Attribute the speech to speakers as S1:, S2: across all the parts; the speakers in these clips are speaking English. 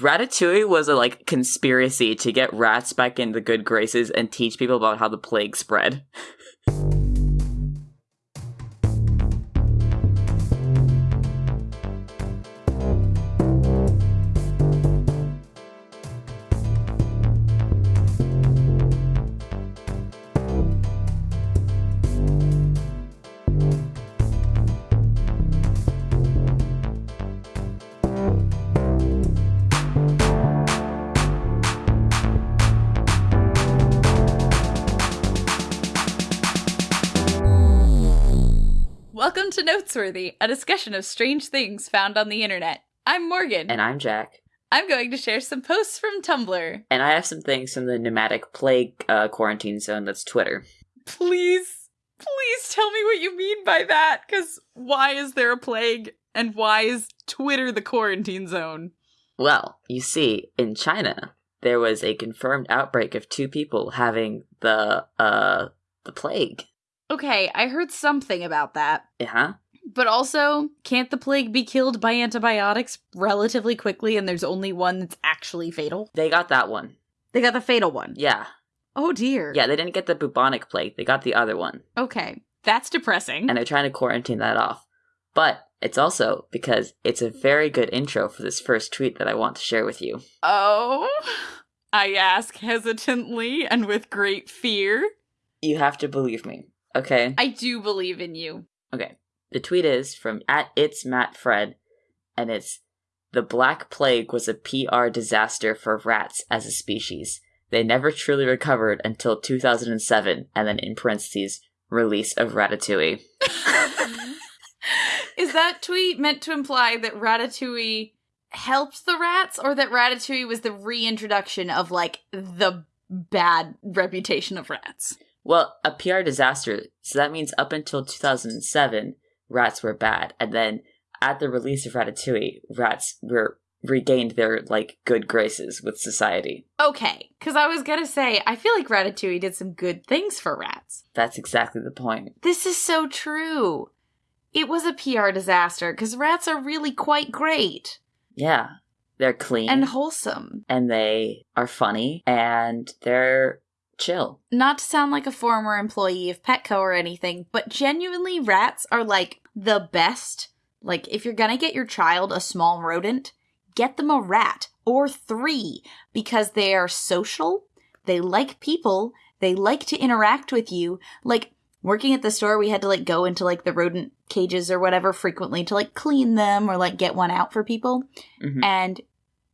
S1: Ratatouille was a like conspiracy to get rats back in the good graces and teach people about how the plague spread.
S2: to Notesworthy, a discussion of strange things found on the internet. I'm Morgan.
S1: And I'm Jack.
S2: I'm going to share some posts from Tumblr.
S1: And I have some things from the pneumonic plague uh, quarantine zone that's Twitter.
S2: Please, please tell me what you mean by that, because why is there a plague and why is Twitter the quarantine zone?
S1: Well, you see, in China, there was a confirmed outbreak of two people having the uh the plague.
S2: Okay, I heard something about that.
S1: Uh-huh.
S2: But also, can't the plague be killed by antibiotics relatively quickly and there's only one that's actually fatal?
S1: They got that one.
S2: They got the fatal one.
S1: Yeah.
S2: Oh dear.
S1: Yeah, they didn't get the bubonic plague. They got the other one.
S2: Okay. That's depressing.
S1: And they're trying to quarantine that off. But it's also because it's a very good intro for this first tweet that I want to share with you.
S2: oh? I ask hesitantly and with great fear.
S1: You have to believe me. Okay?
S2: I do believe in you.
S1: Okay. The tweet is from at it's Matt Fred, and it's the Black Plague was a PR disaster for rats as a species. They never truly recovered until 2007, and then in parentheses, release of Ratatouille.
S2: Is that tweet meant to imply that Ratatouille helped the rats or that Ratatouille was the reintroduction of like the bad reputation of rats?
S1: Well, a PR disaster, so that means up until 2007, rats were bad, and then at the release of Ratatouille, rats were regained their like good graces with society.
S2: Okay, because I was gonna say, I feel like Ratatouille did some good things for rats.
S1: That's exactly the point.
S2: This is so true. It was a PR disaster because rats are really quite great
S1: Yeah, they're clean
S2: and wholesome.
S1: and they are funny and they're chill.
S2: Not to sound like a former employee of Petco or anything, but genuinely, rats are like the best. Like, if you're gonna get your child a small rodent, get them a rat or three because they are social, they like people, they like to interact with you. Like, working at the store, we had to like go into like the rodent cages or whatever frequently to like clean them or like get one out for people.
S1: Mhm.
S2: And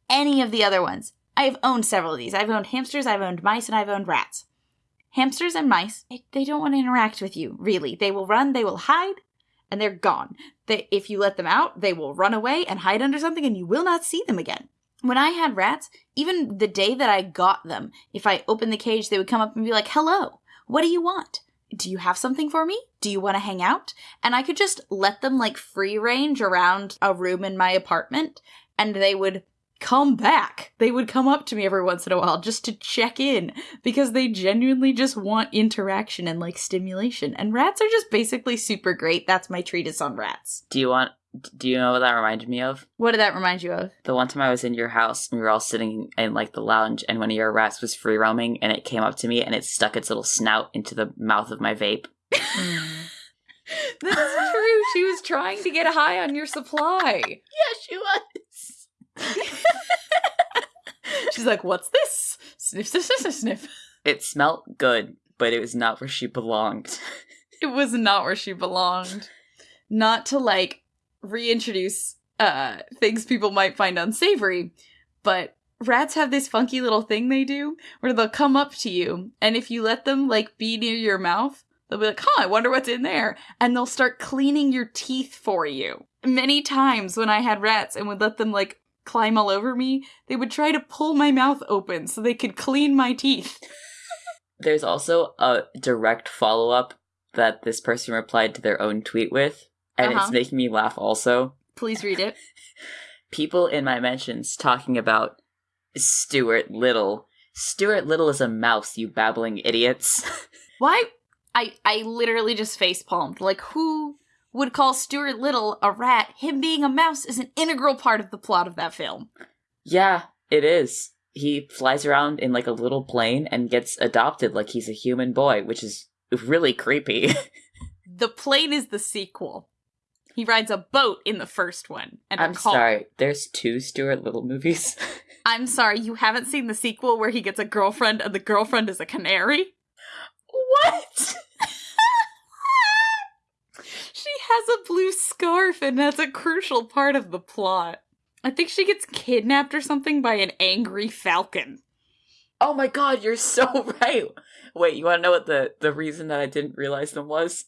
S2: any of the other ones. I've owned several of these. I've owned hamsters, I've owned mice, and I've owned rats. Hamsters and mice, they- don't want to interact with you, really. They will run, they will hide, and they're gone. They, if you let them out, they will run away and hide under something, and you will not see them again. When I had rats, even the day that I got them, if I opened the cage, they would come up and be like, Hello, what do you want? Do you have something for me? Do you want to hang out? And I could just let them like free range around a room in my apartment, and they would come back. They would come up to me every once in a while just to check in because they genuinely just want interaction and like stimulation. And rats are just basically super great. That's my treatise on rats.
S1: Do you want? Do you know what that reminded me of?
S2: What did that remind you of?
S1: The one time I was in your house, and we were all sitting in like the lounge, and one of your rats was free roaming, and it came up to me, and it stuck its little snout into the mouth of my vape.
S2: this is true. She was trying to get high on your supply.
S1: Yeah, she was.
S2: She's like, "What's this?" Sniff, sniff, sniff, sniff.
S1: It smelled good, but it was not where she belonged.
S2: It was not where she belonged. Not to like reintroduce uh things people might find unsavory, but rats have this funky little thing they do where they'll come up to you and if you let them like be near your mouth, they'll be like, "Huh, I wonder what's in there." And they'll start cleaning your teeth for you. Many times when I had rats and would let them like climb all over me, they would try to pull my mouth open so they could clean my teeth.
S1: There's also a direct follow up that this person replied to their own tweet with, and
S2: Uh-huh.
S1: it's making me laugh also.
S2: Please read it.
S1: People in my mentions talking about Stuart Little. Stuart Little is a mouse, you babbling idiots.
S2: Why? I I literally just face palmed. Like who would call Stuart Little a rat? Him being a mouse is an integral part of the plot of that film.
S1: Yeah, it is. He flies around in like a little plane and gets adopted like he's a human boy, which is really creepy.
S2: The plane is the sequel. He rides a boat in the first one. And
S1: I'm sorry, there's two Stuart Little movies.
S2: I'm sorry, you haven't seen the sequel where he gets a girlfriend and the girlfriend is a canary?
S1: what?
S2: She has a blue scarf, and that's a crucial part of the plot. I think she gets kidnapped or something by an angry falcon.
S1: Oh my god, you're so right. Wait, you want to know what the the reason that I didn't realize them was?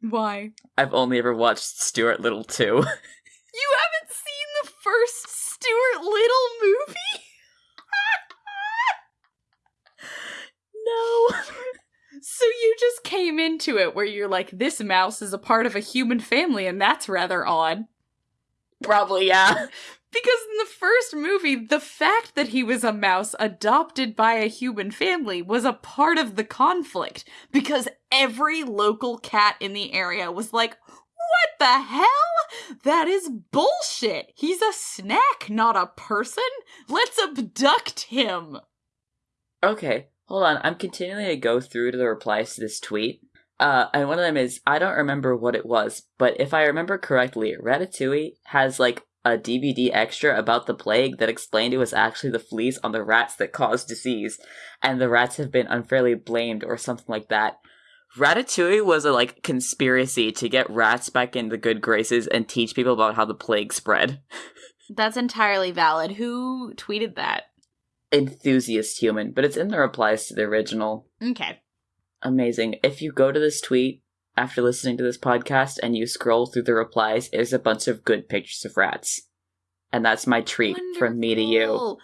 S2: Why?
S1: I've only ever watched Stuart Little 2.
S2: You haven't seen the first Stuart Little movie?
S1: no.
S2: So you just came into it where you're like, this mouse is a part of a human family, and that's rather odd.
S1: Probably, yeah.
S2: Because in the first movie, the fact that he was a mouse adopted by a human family was a part of the conflict. Because every local cat in the area was like, what the hell? That is bullshit. He's a snack, not a person. Let's abduct him.
S1: Okay, hold on. I'm continuing to go through to the replies to this tweet. Uh, and one of them is I don't remember what it was, but if I remember correctly, Ratatouille has like a DVD extra about the plague that explained it was actually the fleas on the rats that caused disease, and the rats have been unfairly blamed or something like that. Ratatouille was a like conspiracy to get rats back in the good graces and teach people about how the plague spread.
S2: That's entirely valid. Who tweeted that?
S1: Enthusiast human, but it's in the replies to the original.
S2: Okay.
S1: Amazing. If you go to this tweet after listening to this podcast and you scroll through the replies, there's a bunch of good pictures of rats. And that's my treat from me to you.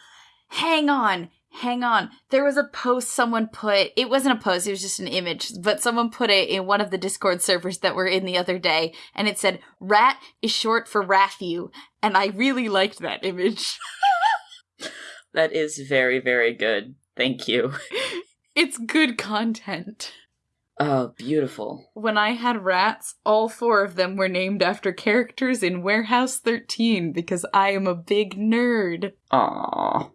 S2: Hang on. Hang on. There was a post someone put. It wasn't a post, it was just an image, but someone put it in one of the Discord servers that were in the other day, and it said, Rat is short for Rathu. And I really liked that image.
S1: That is very, very good. Thank you.
S2: it's good content.
S1: Oh, beautiful.
S2: When I had rats, all four of them were named after characters in Warehouse 13 because I am a big nerd.
S1: Aw.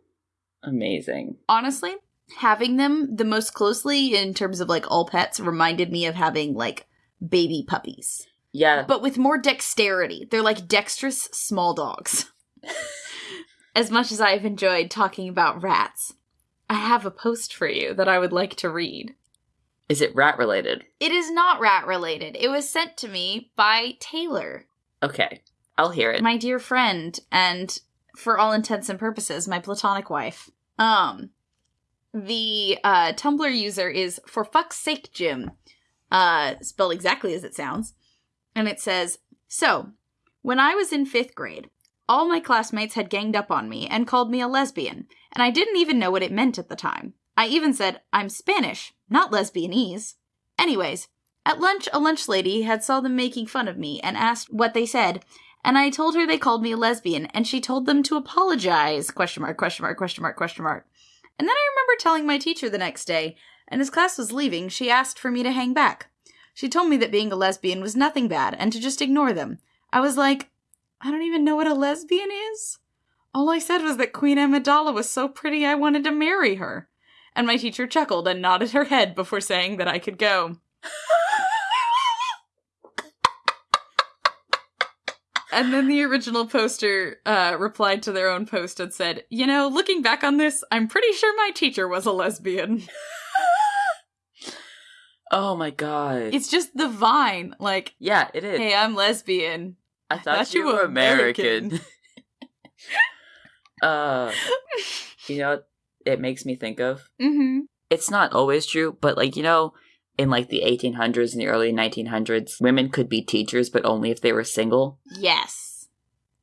S1: Amazing.
S2: honestly, having them the most closely in terms of like all pets reminded me of having like baby puppies,
S1: Yeah,
S2: but with more dexterity. They're like dexterous small dogs. as much as I've enjoyed talking about rats, I have a post for you that I would like to read.
S1: is it rat related?
S2: It is not rat related. It was sent to me by Taylor,
S1: Okay, I'll hear it.
S2: my dear friend, and for all intents and purposes, my platonic wife. Um, the uh, Tumblr user is for fuck's sake, Jim, uh, spelled exactly as it sounds, and it says, "So, when I was in fifth grade, all my classmates had ganged up on me and called me a lesbian, and I didn't even know what it meant at the time. I even said I'm Spanish, not lesbianese. Anyways." At lunch, a lunch lady had saw them making fun of me and asked what they said, and I told her they called me a lesbian, and she told them to apologize. Question mark, question mark, question mark, question mark. And then I remember telling my teacher the next day, and as class was leaving, she asked for me to hang back. She told me that being a lesbian was nothing bad and to just ignore them. I was like, I don't even know what a lesbian is. All I said was that Queen Amidala was so pretty I wanted to marry her. And my teacher chuckled and nodded her head before saying that I could go. And then the original poster uh, replied to their own post and said, You know, looking back on this, I'm pretty sure my teacher was a lesbian.
S1: oh my god.
S2: It's just the vine. Like,
S1: yeah, it is.
S2: hey, I'm lesbian.
S1: I thought,
S2: thought
S1: you
S2: you
S1: were
S2: were
S1: American. uh, you know, it makes me think of.
S2: Mm-hmm.
S1: It's not always true, but like you know, in like the 1800s and the early 1900s, women could be teachers, but only if they were single.
S2: Yes.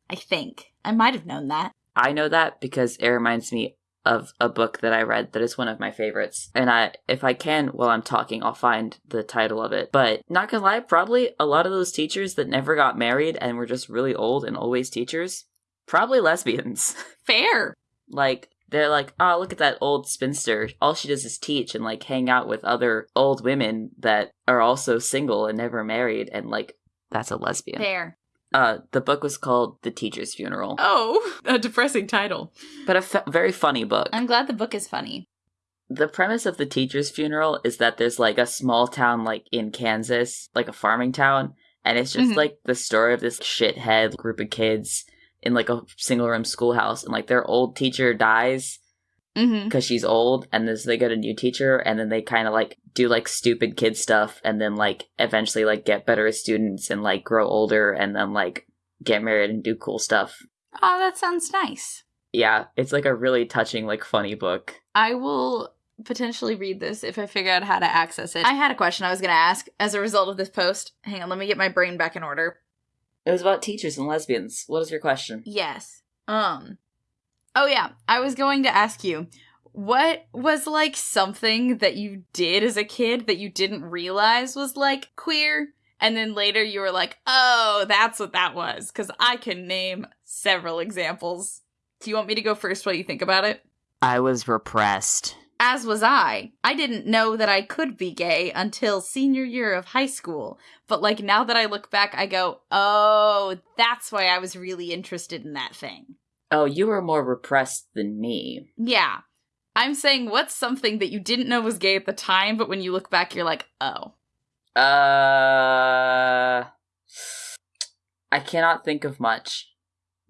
S2: I think. I might have known that.
S1: I know that because it reminds me of a book that I read that is one of my favorites. And I if I can while I'm talking, I'll find the title of it. But not gonna lie, probably a lot of those teachers that never got married and were just really old and always teachers, probably lesbians.
S2: Fair.
S1: like they're like, oh, look at that old spinster. All she does is teach and like hang out with other old women that are also single and never married, and like that's a lesbian.
S2: Fair.
S1: Uh, the book was called The Teacher's Funeral,
S2: Oh, a depressing title.
S1: but a f- very funny book.
S2: I'm glad the book is funny.
S1: the premise of The Teacher's Funeral is that there's like a small town, like in Kansas, like a farming town, and it's just
S2: Mhm.
S1: like the story of this shithead group of kids in like a single room schoolhouse, and like their old teacher dies
S2: Mm-hmm.
S1: because she's old and then they get a new teacher and then they kind of like do like stupid kid stuff and then like eventually like get better as students and like grow older and then like get married and do cool stuff
S2: Oh, that sounds nice.
S1: yeah it's like a really touching like funny book
S2: I will potentially read this if I figure out how to access it. I had a question I was going to ask as a result of this post. Hang on, let me get my brain back in order.
S1: it was about teachers and lesbians what is your question
S2: Yes. Um. Oh yeah, I was going to ask you what was like something that you did as a kid that you didn't realize was like queer and then later you were like, "Oh, that's what that was." Cuz I can name several examples. Do you want me to go first while you think about it?
S1: i was repressed
S2: As was I. I didn't know that I could be gay until senior year of high school. But like now that I look back, I go, "Oh, that's why I was really interested in that thing."
S1: Oh you were more repressed than me
S2: Yeah. I'm saying what's something that you didn't know was gay at the time, but when you look back, you're like, oh.
S1: uh i cannot think of much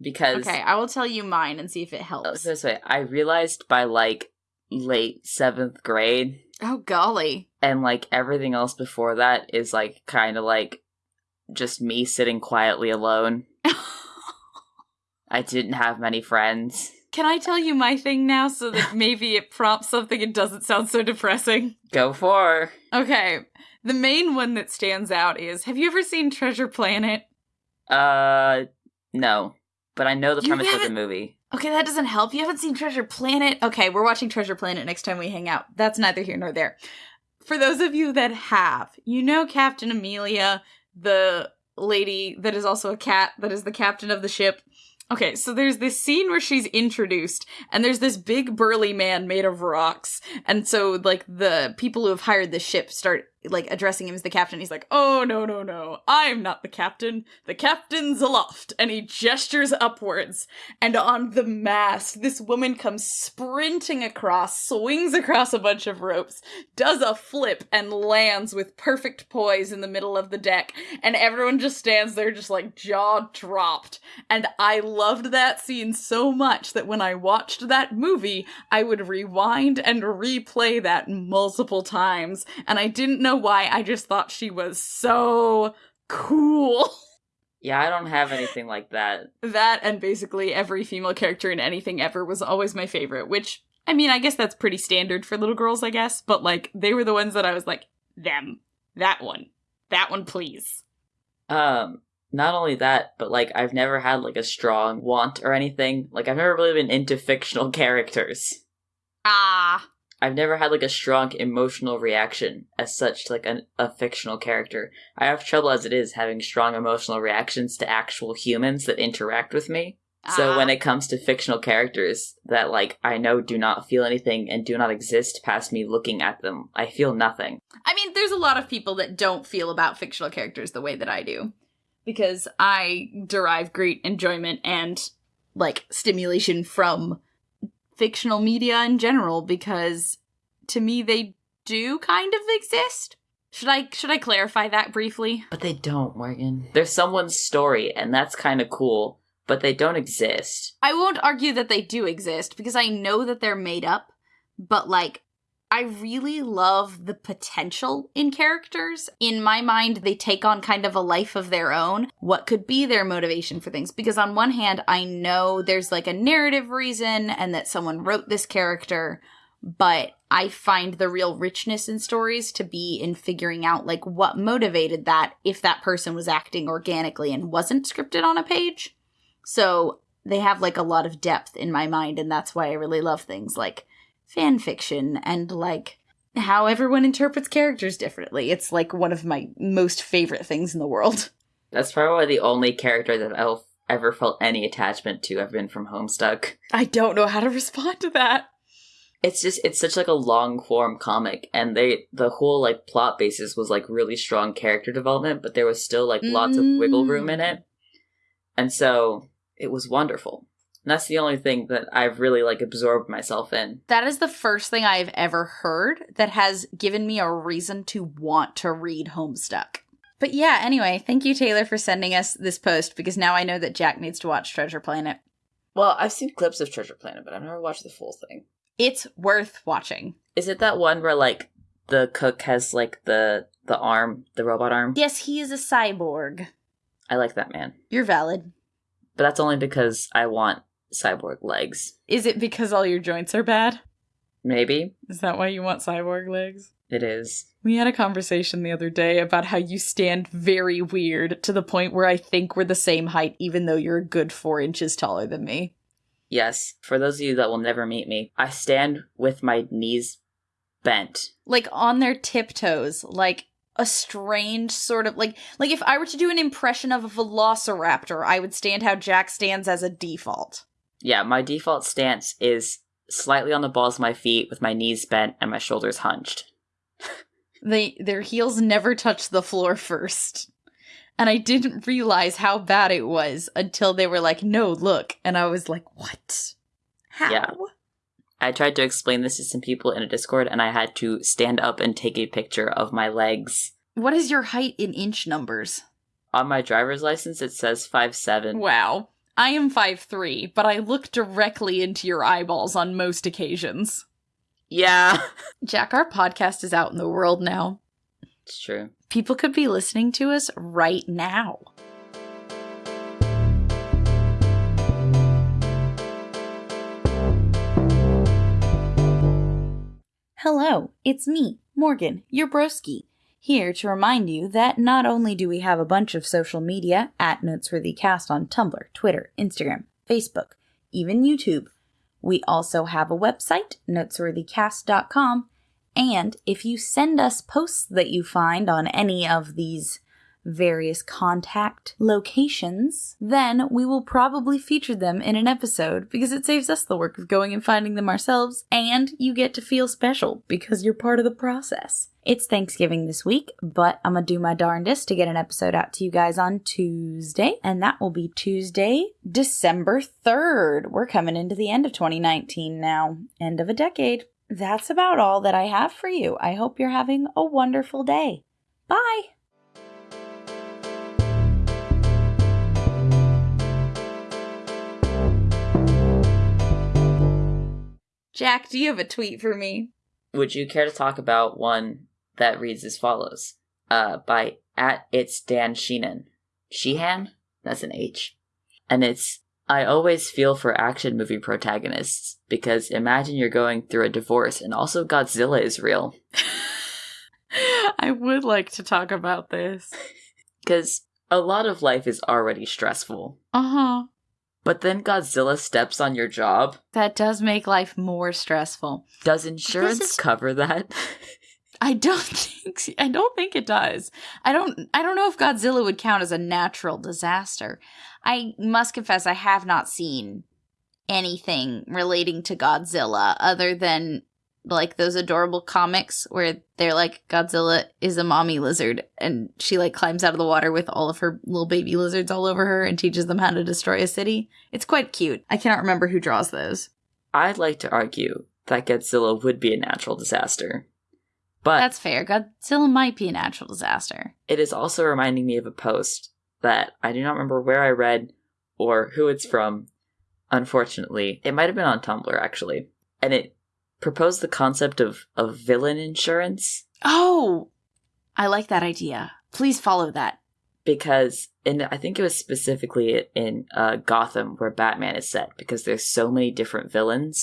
S1: because
S2: Okay, I will tell you mine and see if it
S1: Oh,
S2: helps.
S1: this way. I realized by like late seventh grade,
S2: Oh, golly.
S1: and like everything else before that is like kind of like just me sitting quietly alone. I didn't have many friends.
S2: Can I tell you my thing now so that maybe it prompts something and doesn't sound so depressing?
S1: Go for.
S2: Okay. The main one that stands out is Have you ever seen Treasure Planet?
S1: Uh, no, but I know the
S2: You
S1: premise of the movie.
S2: Okay, that doesn't help. You haven't seen Treasure Planet? Okay, we're watching Treasure Planet next time we hang out. That's neither here nor there. For those of you that have, you know Captain Amelia, the lady that is also a cat that is the captain of the ship. Okay, so there's this scene where she's introduced, and there's this big burly man made of rocks. And so, like, the people who have hired the ship start, like, addressing him as the captain. He's like, Oh, no, no, no. I'm not the captain. The captain's aloft. And he gestures upwards. And on the mast, this woman comes sprinting across, swings across a bunch of ropes, does a flip, and lands with perfect poise in the middle of the deck. And everyone just stands there, just like jaw dropped. And I loved that scene so much that when I watched that movie, I would rewind and replay that multiple times. And I didn't know why, I just thought she was so cool.
S1: Yeah, I don't have anything like that.
S2: that and basically every female character in anything ever was always my favorite, which I mean, I guess that's pretty standard for little girls, I guess, but like they were the ones that I was like, them, that one, that one, please.
S1: Um, not only that, but like I've never had like a strong want or anything. Like I've never really been into fictional characters.
S2: Ah,
S1: I've never had like a strong emotional reaction as such to like an, a fictional character. I have trouble as it is having strong emotional reactions to actual humans that interact with me. So
S2: ah.
S1: when it comes to fictional characters that like I know do not feel anything and do not exist past me looking at them, I feel nothing.
S2: I mean, there's a lot of people that don't feel about fictional characters the way that I do. Because I derive great enjoyment and, like, stimulation from fictional media in general, because to me they do kind of exist. Should I should I clarify that briefly?
S1: But they don't, Morgan. They're someone's story and that's kind of cool, but they don't exist.
S2: I won't argue that they do exist because I know that they're made up, but like I really love the potential in characters. In my mind, they take on kind of a life of their own. What could be their motivation for things? Because on one hand, I know there's like a narrative reason and that someone wrote this character, but I find the real richness in stories to be in figuring out like what motivated that if that person was acting organically and wasn't scripted on a page. So they have like a lot of depth in my mind, and that's why I really love things like fan fiction and like how everyone interprets characters differently. It's like one of my most favorite things in the world.
S1: That's probably the only character that I've ever felt any attachment to I've been from Homestuck.
S2: I don't know how to respond to that.
S1: It's just it's such like a long form comic and they the whole like plot basis was like really strong character development, but there was still like lots of wiggle mm. room in it. And so it was wonderful. And that's the only thing that I've really like absorbed myself in.
S2: That is the first thing I've ever heard that has given me a reason to want to read Homestuck. But yeah, anyway, thank you, Taylor, for sending us this post because now I know that Jack needs to watch Treasure Planet.
S1: Well, I've seen clips of Treasure Planet, but I've never watched the full thing.
S2: It's worth watching.
S1: Is it that one where like the cook has like the the arm, the robot arm?
S2: Yes, he is a cyborg.
S1: I like that man.
S2: You're valid.
S1: But that's only because I want cyborg legs.
S2: Is it because all your joints are bad?
S1: Maybe
S2: Is that why you want cyborg legs?
S1: it is.
S2: We had a conversation the other day about how you stand very weird to the point where I think we're the same height, even though you're a good four inches taller than me.
S1: Yes, for those of you that will never meet me, I stand with my knees bent.
S2: Like on their tiptoes, like a strange sort of like like if I were to do an impression of a velociraptor, I would stand how Jack stands as a default.
S1: Yeah, my default stance is slightly on the balls of my feet with my knees bent and my shoulders hunched.
S2: They their heels never touch the floor first. And I didn't realize how bad it was until they were like, "No, look." And I was like, "What? How?"
S1: Yeah. I tried to explain this to some people in a Discord and I had to stand up and take a picture of my legs.
S2: What is your height in inch numbers?
S1: On my driver's license it says five seven.
S2: Wow. I am five three, but I look directly into your eyeballs on most occasions.
S1: Yeah.
S2: Jack, our podcast is out in the world now.
S1: It's true.
S2: People could be listening to us right now. Hello, it's me, Morgan, your broski, here to remind you that not only do we have a bunch of social media at NotesworthyCast on Tumblr, Twitter, Instagram, Facebook, even YouTube, we also have a website, notesworthycast.com, and if you send us posts that you find on any of these various contact locations, then we will probably feature them in an episode because it saves us the work of going and finding them ourselves, and you get to feel special because you're part of the process. It's Thanksgiving this week, but I'm gonna do my darndest to get an episode out to you guys on Tuesday, and that will be Tuesday, December 3rd. We're coming into the end of 2019 now, end of a decade. That's about all that I have for you. I hope you're having a wonderful day. Bye. Jack, do you have a tweet for me?
S1: Would you care to talk about one that reads as follows? Uh, by at it's Dan Sheenan. Sheehan? That's an H. And it's I always feel for action movie protagonists because imagine you're going through a divorce and also Godzilla is real.
S2: I would like to talk about this.
S1: Because a lot of life is already stressful.
S2: Uh huh.
S1: But then Godzilla steps on your job.
S2: That does make life more stressful.
S1: Does insurance
S2: is-
S1: cover that?
S2: I don't think I don't think it does. I don't I don't know if Godzilla would count as a natural disaster. I must confess I have not seen anything relating to Godzilla other than like those adorable comics where they're like Godzilla is a mommy lizard and she like climbs out of the water with all of her little baby lizards all over her and teaches them how to destroy a city. It's quite cute. I cannot remember who draws those.
S1: I'd like to argue that Godzilla would be a natural disaster. But
S2: That's fair. Godzilla might be a natural disaster.
S1: it is also reminding me of a post that I do not remember where I read or who it's from. Unfortunately, it might have been on Tumblr actually, and it proposed the concept of of villain insurance
S2: Oh, I like that idea. Please follow that.
S1: because and I think it was specifically in uh, Gotham where Batman is set because there's so many different villains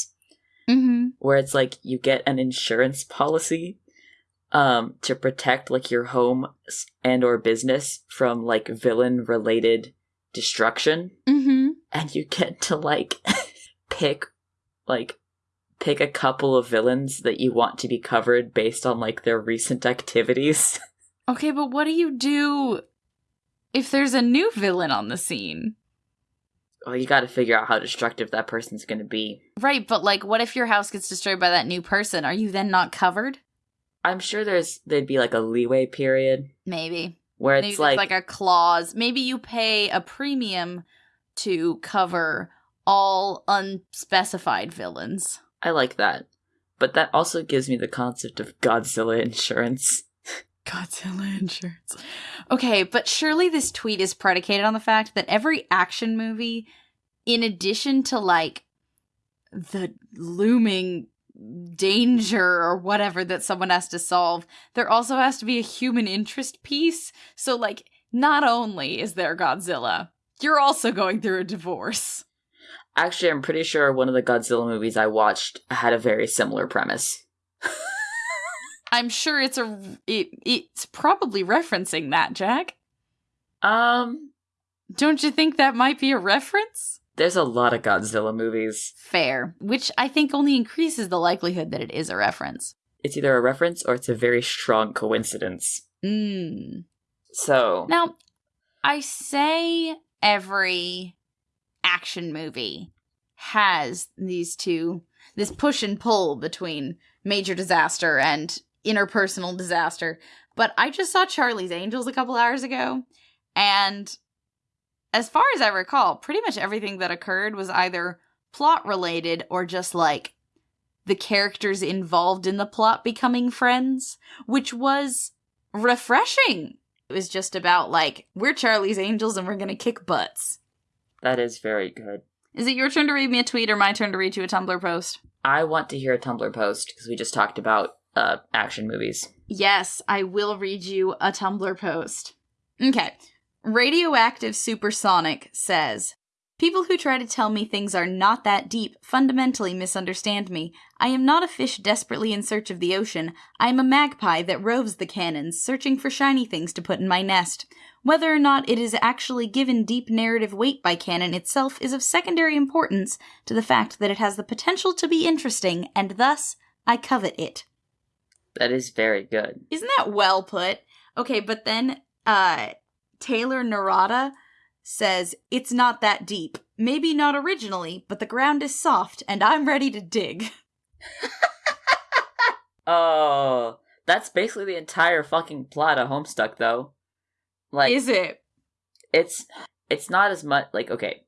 S2: Mm-hmm.
S1: where it's like you get an insurance policy um to protect like your home and or business from like villain related destruction
S2: Mm-hmm.
S1: and you get to like pick like pick a couple of villains that you want to be covered based on like their recent activities
S2: Okay, but what do you do if there's a new villain on the scene?
S1: well you got to figure out how destructive that person's going to be
S2: Right, but like, what if your house gets destroyed by that new person? Are you then not covered?
S1: i'm sure there's there'd be like a leeway period
S2: Maybe.
S1: where it's
S2: there's
S1: like,
S2: like a clause. Maybe you pay a premium to cover all unspecified villains.
S1: I like that. But that also gives me the concept of Godzilla insurance.
S2: Godzilla insurance. Okay, but surely this tweet is predicated on the fact that every action movie, in addition to like the looming danger or whatever that someone has to solve, there also has to be a human interest piece. So, like, not only is there Godzilla, you're also going through a divorce.
S1: Actually, I'm pretty sure one of the Godzilla movies I watched had a very similar premise.
S2: I'm sure it's a it, it's probably referencing that, Jack.
S1: Um,
S2: Don't you think that might be a reference?
S1: there's a lot of Godzilla movies.
S2: Fair, which I think only increases the likelihood that it is a reference.
S1: It's either a reference or it's a very strong coincidence.
S2: Mm.
S1: So,
S2: Now, I say every action movie has these two this push and pull between major disaster and interpersonal disaster. But I just saw Charlie's Angels a couple hours ago, and as far as I recall, pretty much everything that occurred was either plot related or just like the characters involved in the plot becoming friends, which was refreshing. It was just about like, we're Charlie's Angels and we're gonna kick butts.
S1: That is very good.
S2: Is it your turn to read me a tweet or my turn to read you a Tumblr post?
S1: I want to hear a Tumblr post because we just talked about uh, action movies.
S2: Yes, I will read you a Tumblr post. Okay. Radioactive Supersonic says People who try to tell me things are not that deep fundamentally misunderstand me. I am not a fish desperately in search of the ocean. I am a magpie that roves the canons, searching for shiny things to put in my nest. Whether or not it is actually given deep narrative weight by canon itself is of secondary importance to the fact that it has the potential to be interesting, and thus I covet it.
S1: That is very good.
S2: Isn't that well put? Okay, but then uh Taylor Narada says it's not that deep. Maybe not originally, but the ground is soft and I'm ready to dig.
S1: Oh, that's basically the entire fucking plot of Homestuck, though. Like,
S2: is it?
S1: it's it's not as much like okay.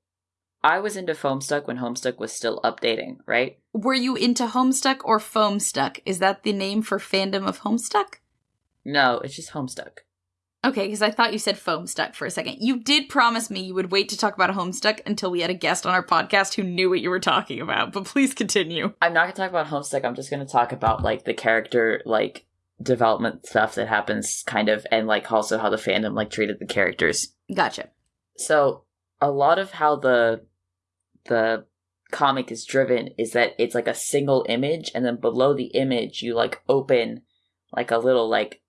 S1: I was into Homestuck when Homestuck was still updating, right?
S2: Were you into Homestuck or Foamstuck? Is that the name for fandom of Homestuck?
S1: No, it's just Homestuck.
S2: Okay, because I thought you said Foamstuck for a second. You did promise me you would wait to talk about Homestuck until we had a guest on our podcast who knew what you were talking about, but please continue.
S1: I'm not gonna talk about Homestuck. I'm just gonna talk about like the character like development stuff that happens, kind of, and like also how the fandom like treated the characters.
S2: Gotcha.
S1: So a lot of how the the comic is driven is that it's like a single image, and then below the image you like open like a little like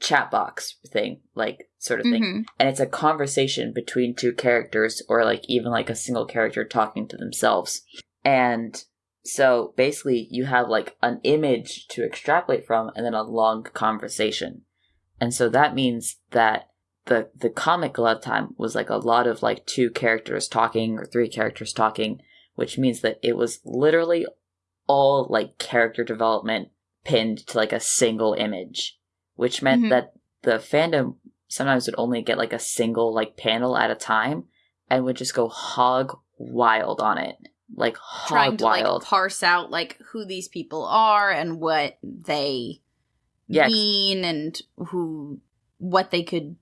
S1: chat box thing, like sort of thing,
S2: Mhm.
S1: and it's a conversation between two characters or like even like a single character talking to themselves and so basically you have like an image to extrapolate from and then a long conversation and so that means that the the comic a lot of time was like a lot of like two characters talking or three characters talking which means that it was literally all like character development pinned to like a single image which meant
S2: Mhm.
S1: that the fandom sometimes would only get like a single like panel at a time and would just go hog wild on it like
S2: Trying to
S1: wild
S2: like parse out like who these people are and what they
S1: Yes.
S2: mean and who what they could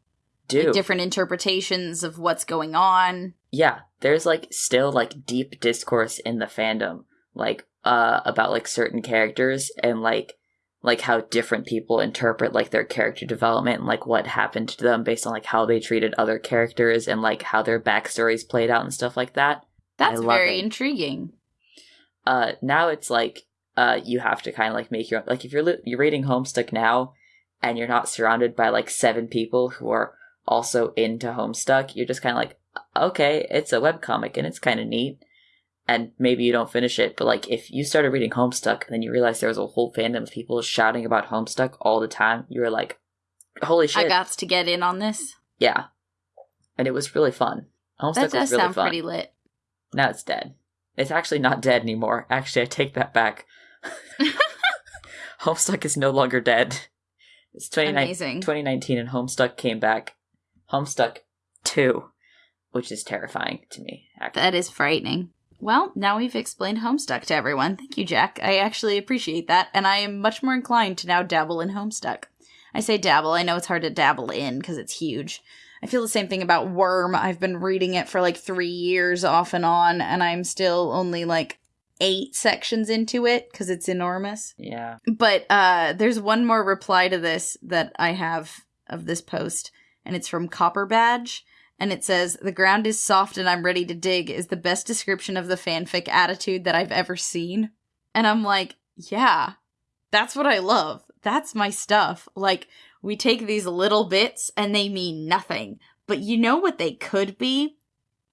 S1: do
S2: different interpretations of what's going on.
S1: yeah there's like still like deep discourse in the fandom like uh about like certain characters and like like how different people interpret like their character development and like what happened to them based on like how they treated other characters and like how their backstories played out and stuff like that
S2: That's very
S1: it.
S2: intriguing.
S1: uh now it's like uh you have to kind of like make your own like if you're li- you're reading homestuck now and you're not surrounded by like seven people who are also into homestuck you're just kind of like okay it's a webcomic and it's kind of neat and maybe you don't finish it but like if you started reading homestuck and then you realize there was a whole fandom of people shouting about homestuck all the time you were like holy shit
S2: I got to get in on this.
S1: yeah and it was really fun homestuck
S2: That does
S1: was really
S2: sound
S1: fun
S2: pretty lit.
S1: Now it's dead. It's actually not dead anymore. Actually, I take that back. Homestuck is no longer dead. It's 29
S2: Amazing.
S1: 2019 and Homestuck came back. Homestuck 2 which is terrifying to me. Actually.
S2: That is frightening. Well, now we've explained Homestuck to everyone. Thank you, Jack. I actually appreciate that, and I am much more inclined to now dabble in Homestuck. I say dabble, I know it's hard to dabble in because it's huge. I feel the same thing about Worm. I've been reading it for like three years off and on, and I'm still only like eight sections into it because it's enormous.
S1: Yeah.
S2: But uh, there's one more reply to this that I have of this post, and it's from Copper Badge. And it says, The ground is soft and I'm ready to dig is the best description of the fanfic attitude that I've ever seen. And I'm like, Yeah, that's what I love. That's my stuff. Like, we take these little bits and they mean nothing. But you know what they could be?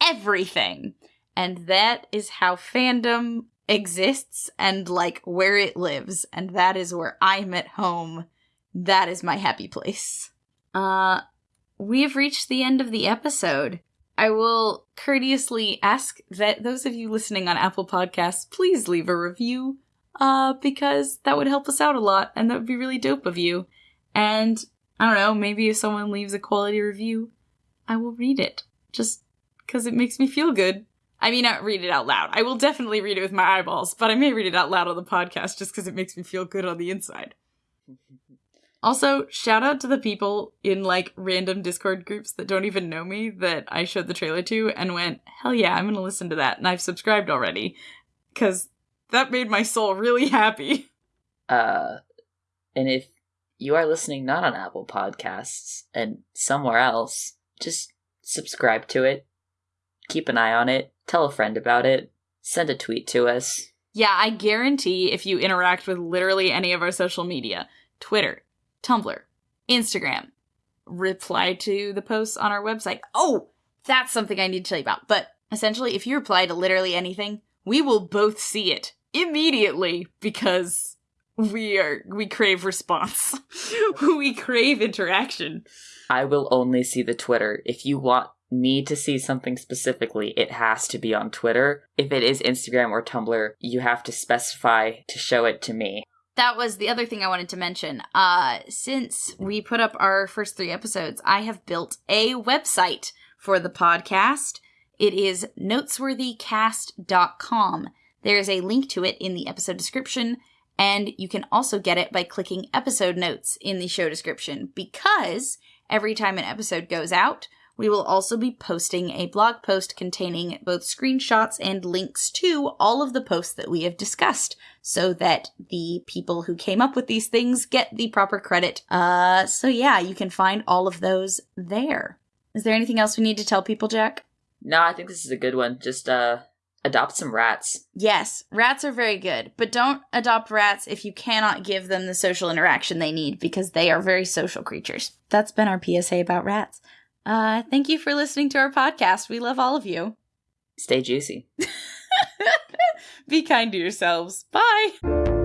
S2: Everything. And that is how fandom exists and like where it lives. And that is where I'm at home. That is my happy place. Uh, we have reached the end of the episode. I will courteously ask that those of you listening on Apple Podcasts please leave a review, uh, because that would help us out a lot and that would be really dope of you. And I don't know, maybe if someone leaves a quality review, I will read it just because it makes me feel good. I mean, not read it out loud. I will definitely read it with my eyeballs, but I may read it out loud on the podcast just because it makes me feel good on the inside. Also, shout out to the people in like random Discord groups that don't even know me that I showed the trailer to and went, hell yeah, I'm gonna listen to that. And I've subscribed already because that made my soul really happy.
S1: Uh, and if you are listening not on Apple Podcasts and somewhere else, just subscribe to it, keep an eye on it, tell a friend about it, send a tweet to us.
S2: Yeah, I guarantee if you interact with literally any of our social media Twitter, Tumblr, Instagram, reply to the posts on our website. Oh, that's something I need to tell you about. But essentially, if you reply to literally anything, we will both see it immediately because we are we crave response. we crave interaction.
S1: I will only see the Twitter. If you want me to see something specifically, it has to be on Twitter. If it is Instagram or Tumblr, you have to specify to show it to me.
S2: That was the other thing I wanted to mention. Uh since we put up our first 3 episodes, I have built a website for the podcast. It is notesworthycast.com. There is a link to it in the episode description and you can also get it by clicking episode notes in the show description because every time an episode goes out, we will also be posting a blog post containing both screenshots and links to all of the posts that we have discussed so that the people who came up with these things get the proper credit. Uh, so yeah, you can find all of those there. Is there anything else we need to tell people, Jack?
S1: No, I think this is a good one. Just uh adopt some rats.
S2: Yes, rats are very good, but don't adopt rats if you cannot give them the social interaction they need because they are very social creatures. That's been our PSA about rats. Uh, thank you for listening to our podcast. We love all of you.
S1: Stay juicy.
S2: Be kind to yourselves. Bye.